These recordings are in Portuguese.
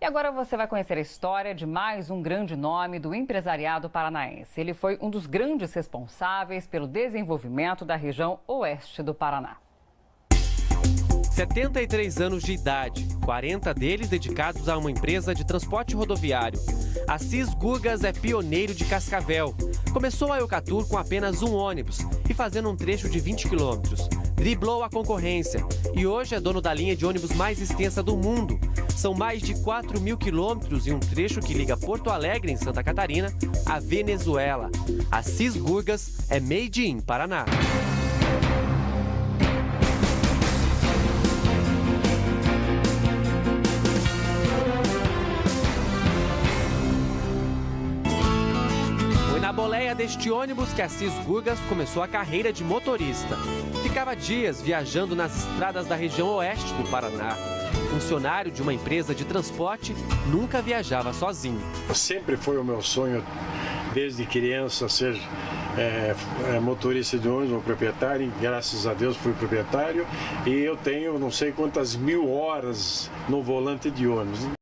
E agora você vai conhecer a história de mais um grande nome do empresariado paranaense. Ele foi um dos grandes responsáveis pelo desenvolvimento da região oeste do Paraná. 73 anos de idade, 40 deles dedicados a uma empresa de transporte rodoviário. Assis Gugas é pioneiro de Cascavel. Começou a Eucatur com apenas um ônibus e fazendo um trecho de 20 quilômetros. Driblou a concorrência e hoje é dono da linha de ônibus mais extensa do mundo. São mais de 4 mil quilômetros e um trecho que liga Porto Alegre, em Santa Catarina, à Venezuela. Assis Gugas é made in Paraná. Boleia deste ônibus que Assis Gugas começou a carreira de motorista. Ficava dias viajando nas estradas da região oeste do Paraná. Funcionário de uma empresa de transporte, nunca viajava sozinho. Sempre foi o meu sonho, desde criança, ser é, é, motorista de ônibus, um proprietário, graças a Deus fui proprietário e eu tenho não sei quantas mil horas no volante de ônibus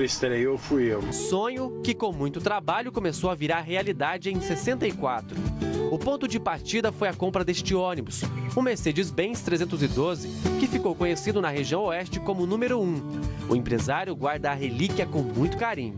estreou fui eu. Sonho que com muito trabalho começou a virar realidade em 64. O ponto de partida foi a compra deste ônibus, o Mercedes-Benz 312, que ficou conhecido na região oeste como número 1. O empresário guarda a relíquia com muito carinho.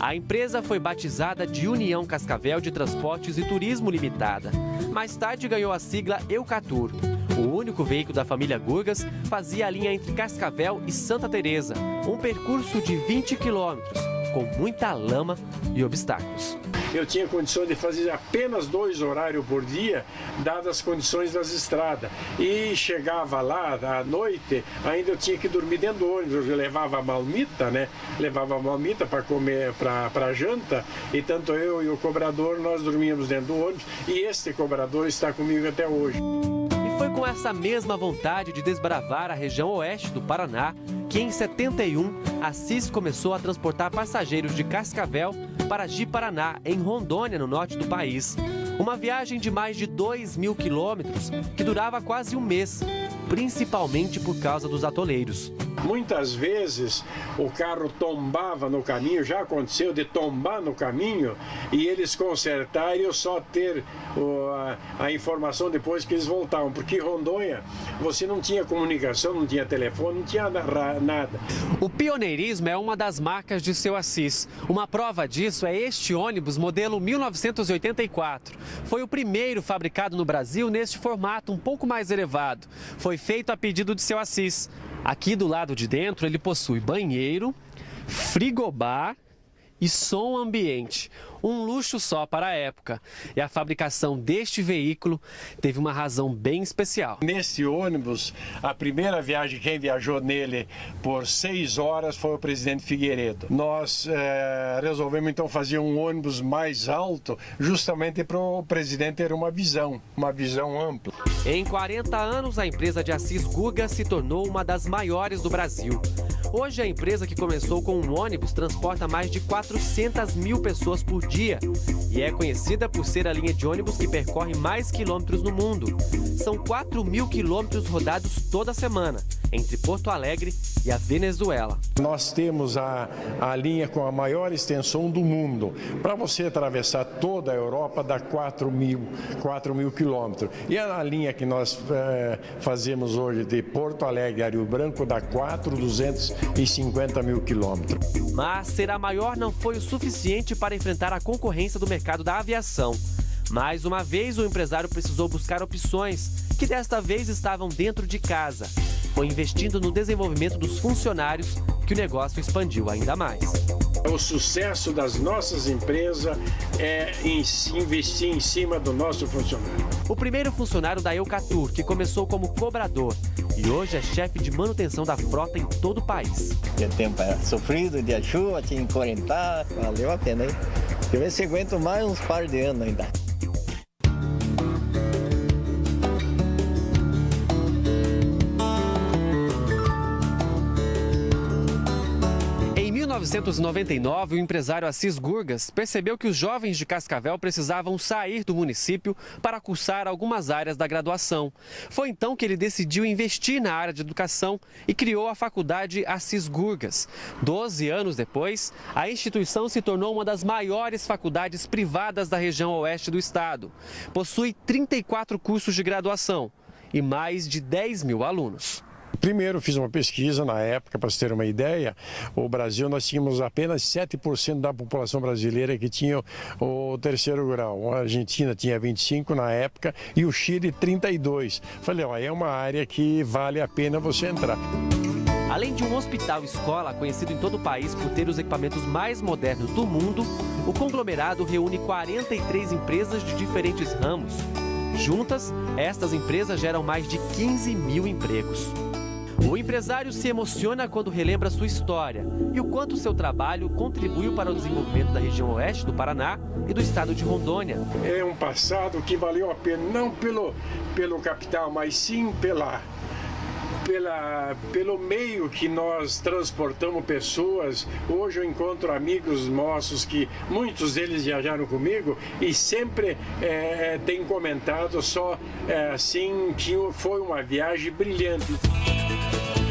A empresa foi batizada de União Cascavel de Transportes e Turismo Limitada. Mais tarde ganhou a sigla Eucatur. O único veículo da família Gurgas fazia a linha entre Cascavel e Santa Teresa, um percurso de 20 quilômetros, com muita lama e obstáculos eu tinha condições de fazer apenas dois horários por dia, dadas as condições das estradas. E chegava lá à noite, ainda eu tinha que dormir dentro do ônibus. Eu levava malmita, né? Levava malmita para comer, para janta, e tanto eu e o cobrador, nós dormíamos dentro do ônibus. E este cobrador está comigo até hoje. Com essa mesma vontade de desbravar a região oeste do Paraná que em 71 Assis começou a transportar passageiros de Cascavel para Ji-Paraná, em Rondônia, no norte do país. Uma viagem de mais de 2 mil quilômetros que durava quase um mês, principalmente por causa dos atoleiros. Muitas vezes o carro tombava no caminho, já aconteceu de tombar no caminho e eles consertarem e eu só ter a, informação depois que eles voltavam, porque Rondônia você não tinha comunicação, não tinha telefone, não tinha nada. O pioneirismo é uma das marcas de seu Assis. Uma prova disso é este ônibus modelo 1984. Foi o primeiro fabricado no Brasil neste formato um pouco mais elevado. Foi feito a pedido de seu Assis. Aqui do lado de dentro ele possui banheiro, frigobar e som ambiente. Um luxo só para a época. E a fabricação deste veículo teve uma razão bem especial. Nesse ônibus, a primeira viagem, quem viajou nele por seis horas foi o presidente Figueiredo. Nós é, resolvemos então fazer um ônibus mais alto, justamente para o presidente ter uma visão, uma visão ampla. Em 40 anos, a empresa de Assis Guga se tornou uma das maiores do Brasil. Hoje, a empresa que começou com um ônibus transporta mais de 400 mil pessoas por dia e é conhecida por ser a linha de ônibus que percorre mais quilômetros no mundo. São 4 mil quilômetros rodados toda semana, entre Porto Alegre e a Venezuela. Nós temos a, a linha com a maior extensão do mundo. Para você atravessar toda a Europa dá 4 mil, 4 mil quilômetros. E a linha que nós é, fazemos hoje de Porto Alegre a Rio Branco dá 4,250 mil quilômetros. Mas ser a maior não foi o suficiente para enfrentar a concorrência do mercado da aviação. Mais uma vez, o empresário precisou buscar opções que desta vez estavam dentro de casa. Foi investindo no desenvolvimento dos funcionários que o negócio expandiu ainda mais. O sucesso das nossas empresas é investir em cima do nosso funcionário. O primeiro funcionário da Eucatur, que começou como cobrador e hoje é chefe de manutenção da frota em todo o país. O tempo era sofrido, dia chuva, tinha que valeu a pena, hein? Eu ver se aguento mais uns par de anos ainda. 1999, o empresário Assis Gurgas percebeu que os jovens de Cascavel precisavam sair do município para cursar algumas áreas da graduação. Foi então que ele decidiu investir na área de educação e criou a faculdade Assis Gurgas. Doze anos depois, a instituição se tornou uma das maiores faculdades privadas da região oeste do estado. Possui 34 cursos de graduação e mais de 10 mil alunos. Primeiro, fiz uma pesquisa na época, para você ter uma ideia, o Brasil nós tínhamos apenas 7% da população brasileira que tinha o terceiro grau. A Argentina tinha 25 na época e o Chile 32. Falei, ó, é uma área que vale a pena você entrar. Além de um hospital-escola conhecido em todo o país por ter os equipamentos mais modernos do mundo, o conglomerado reúne 43 empresas de diferentes ramos. Juntas, estas empresas geram mais de 15 mil empregos. O empresário se emociona quando relembra sua história e o quanto seu trabalho contribuiu para o desenvolvimento da região oeste do Paraná e do estado de Rondônia. É um passado que valeu a pena, não pelo, pelo capital, mas sim pela, pela, pelo meio que nós transportamos pessoas. Hoje eu encontro amigos nossos que muitos deles viajaram comigo e sempre é, têm comentado só é, assim que foi uma viagem brilhante. Bye.